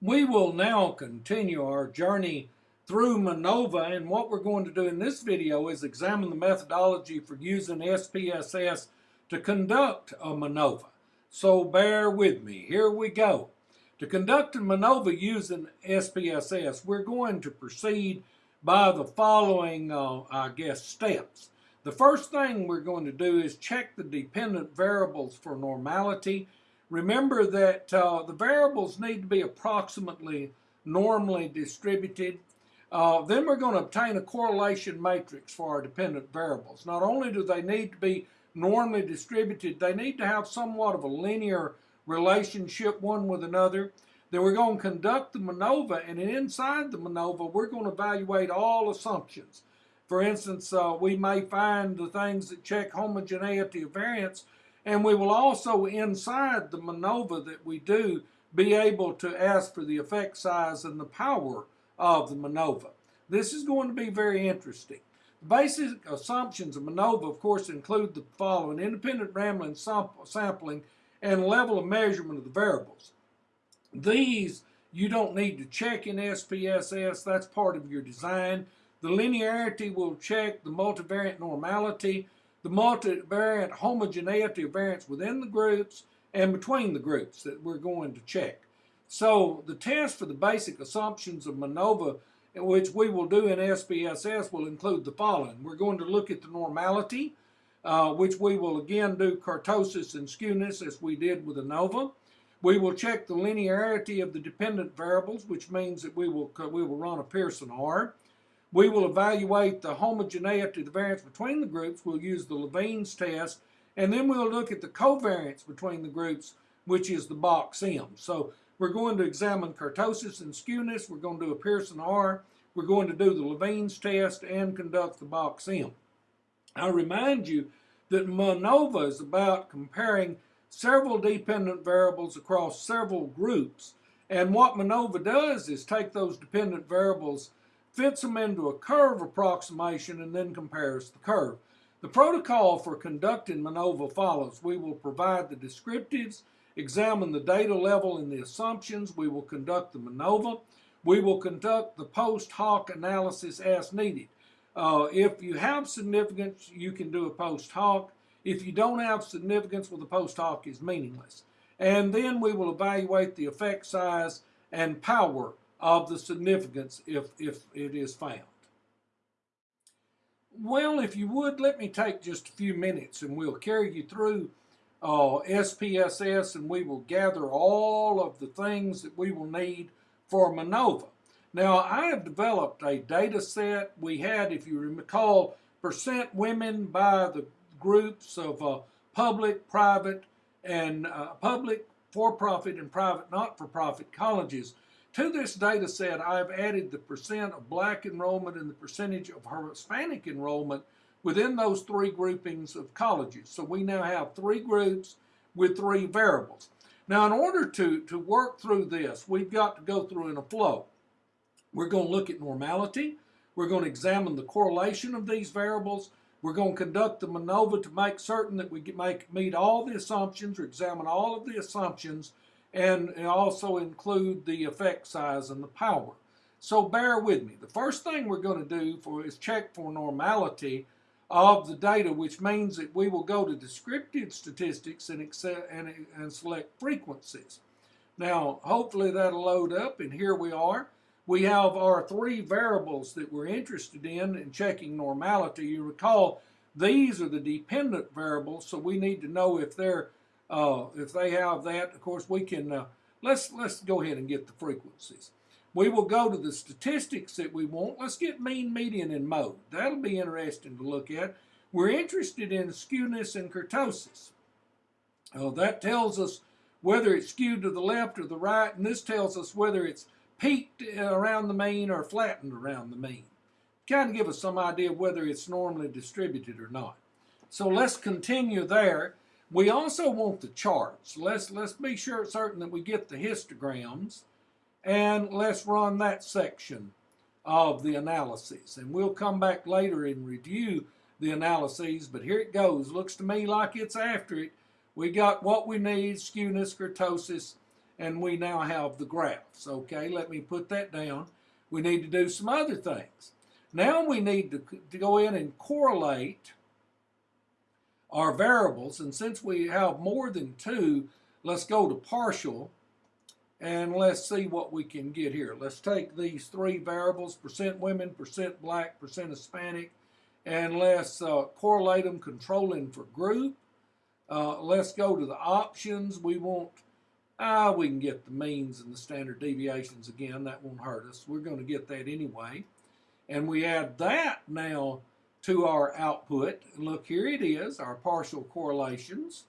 We will now continue our journey through MANOVA and what we're going to do in this video is examine the methodology for using SPSS to conduct a MANOVA. So bear with me. Here we go. To conduct a MANOVA using SPSS, we're going to proceed by the following, uh, I guess, steps. The first thing we're going to do is check the dependent variables for normality Remember that uh, the variables need to be approximately normally distributed. Uh, then we're going to obtain a correlation matrix for our dependent variables. Not only do they need to be normally distributed, they need to have somewhat of a linear relationship one with another. Then we're going to conduct the MANOVA, and inside the MANOVA, we're going to evaluate all assumptions. For instance, uh, we may find the things that check homogeneity of variance and we will also, inside the MANOVA that we do, be able to ask for the effect size and the power of the MANOVA. This is going to be very interesting. The basic assumptions of MANOVA, of course, include the following. Independent random sampling and level of measurement of the variables. These you don't need to check in SPSS. That's part of your design. The linearity will check the multivariate normality the multivariate homogeneity of variance within the groups and between the groups that we're going to check. So the test for the basic assumptions of MANOVA, which we will do in SPSS, will include the following. We're going to look at the normality, uh, which we will again do kurtosis and skewness as we did with ANOVA. We will check the linearity of the dependent variables, which means that we will, we will run a Pearson R. We will evaluate the homogeneity, of the variance between the groups. We'll use the Levene's test. And then we'll look at the covariance between the groups, which is the box M. So we're going to examine kurtosis and skewness. We're going to do a Pearson R. We're going to do the Levene's test and conduct the box M. I remind you that MANOVA is about comparing several dependent variables across several groups. And what MANOVA does is take those dependent variables fits them into a curve approximation, and then compares the curve. The protocol for conducting MANOVA follows. We will provide the descriptives, examine the data level and the assumptions. We will conduct the MANOVA. We will conduct the post hoc analysis as needed. Uh, if you have significance, you can do a post hoc. If you don't have significance, well, the post hoc is meaningless. And then we will evaluate the effect size and power of the significance if, if it is found. Well, if you would, let me take just a few minutes and we'll carry you through uh, SPSS and we will gather all of the things that we will need for MANOVA. Now, I have developed a data set. We had, if you recall, percent women by the groups of uh, public, private, and uh, public, for-profit, and private, not-for-profit colleges to this data set, I've added the percent of black enrollment and the percentage of Hispanic enrollment within those three groupings of colleges. So we now have three groups with three variables. Now, in order to, to work through this, we've got to go through in a flow. We're going to look at normality. We're going to examine the correlation of these variables. We're going to conduct the MANOVA to make certain that we make, meet all the assumptions or examine all of the assumptions and also include the effect size and the power. So bear with me. The first thing we're going to do for is check for normality of the data, which means that we will go to descriptive statistics and, and, and select frequencies. Now, hopefully that'll load up, and here we are. We have our three variables that we're interested in in checking normality. You recall these are the dependent variables, so we need to know if they're uh, if they have that, of course, we can, uh, let's, let's go ahead and get the frequencies. We will go to the statistics that we want. Let's get mean, median, and mode. That'll be interesting to look at. We're interested in skewness and kurtosis. Uh, that tells us whether it's skewed to the left or the right, and this tells us whether it's peaked around the mean or flattened around the mean. Kind of give us some idea of whether it's normally distributed or not. So let's continue there. We also want the charts. Let's, let's be sure certain that we get the histograms and let's run that section of the analyses. And we'll come back later and review the analyses, but here it goes. Looks to me like it's after it. We got what we need, skewness, kurtosis, and we now have the graphs. Okay, let me put that down. We need to do some other things. Now we need to, to go in and correlate our variables, and since we have more than two, let's go to partial and let's see what we can get here. Let's take these three variables, percent women, percent black, percent Hispanic, and let's uh, correlate them controlling for group. Uh, let's go to the options. We want, ah, we can get the means and the standard deviations again. That won't hurt us. We're going to get that anyway. And we add that now to our output. Look, here it is, our partial correlations.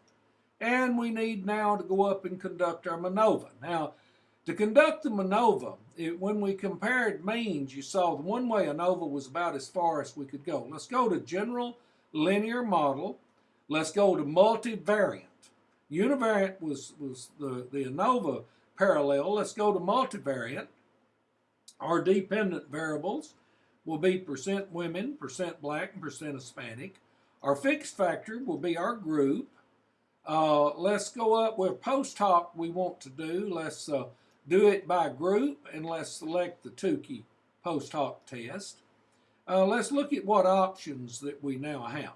And we need now to go up and conduct our MANOVA. Now, to conduct the MANOVA, it, when we compared means, you saw the one way ANOVA was about as far as we could go. Let's go to general linear model. Let's go to multivariant. Univariant was, was the, the ANOVA parallel. Let's go to multivariant. Our dependent variables will be percent women, percent black, and percent Hispanic. Our fixed factor will be our group. Uh, let's go up with post hoc we want to do. Let's uh, do it by group and let's select the Tukey post hoc test. Uh, let's look at what options that we now have.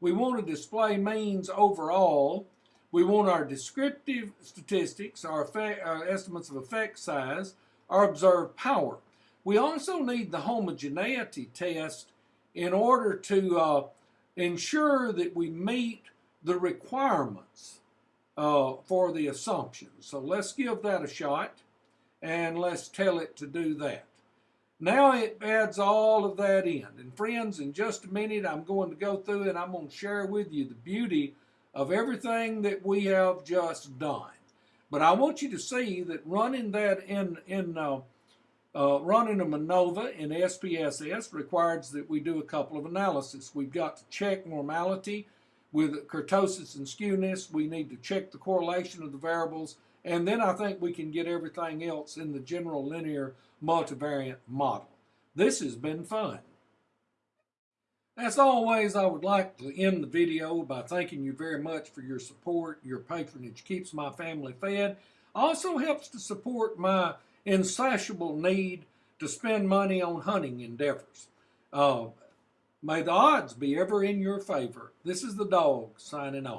We want to display means overall. We want our descriptive statistics, our, effect, our estimates of effect size, our observed power. We also need the homogeneity test in order to uh, ensure that we meet the requirements uh, for the assumption. So let's give that a shot and let's tell it to do that. Now it adds all of that in. And friends, in just a minute, I'm going to go through and I'm going to share with you the beauty of everything that we have just done. But I want you to see that running that in, in uh, uh, running a MANOVA in SPSS requires that we do a couple of analyses. We've got to check normality with kurtosis and skewness. We need to check the correlation of the variables and then I think we can get everything else in the general linear multivariate model. This has been fun. As always, I would like to end the video by thanking you very much for your support. Your patronage keeps my family fed. Also helps to support my insatiable need to spend money on hunting endeavors. Uh, may the odds be ever in your favor. This is the dog signing off.